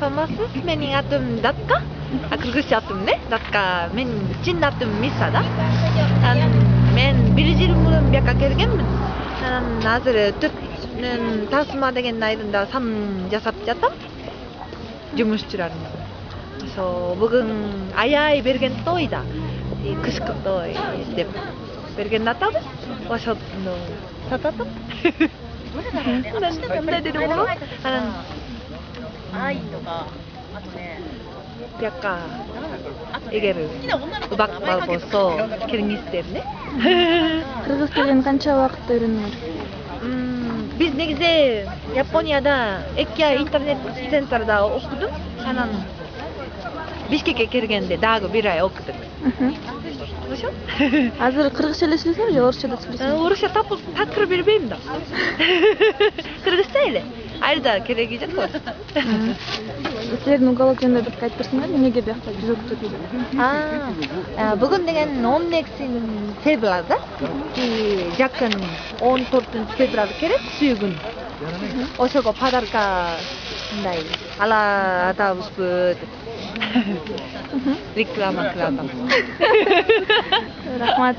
Vermisst menigatum datka, akılgışatum ne, datka men cinnatum misada. Men bir jirmulun bir kakergenmin. Nazır tüpnün tasma degen naydında sam jasap jatam. Cumuşçularım. So, bugün ayay bergen toyda. Kışkı toy. Dep. Bergen natabı. Başat no. Tatatım. Neden dedi bu? 愛とかあとね 약간 あとね 에게르 好きな女の子の名前書けとか 음악마고서 키르기스템네. Kırgızların kança vakit öğrenir? Hmm, biz ne güzel Japonya'da Ekya internet center'da okuduk. Hanan Bişkek'e girgende daha bir ay okuduk. Anlaşıyor musun? Hazır Kırgızca ile söylesem ya Orça'da söylesem. Orası tapır bilmeyim de эле айда кереги жок го силердин уголок жөнүндө бирке айтып берсеңер эмнеге биякта жүз окутуу деп А, бүгүн деген 16 февралда и жакын 14 февраль керек сүйгүн ошого подарка мындай ала атабызбы деп реклама кылып атам рахмат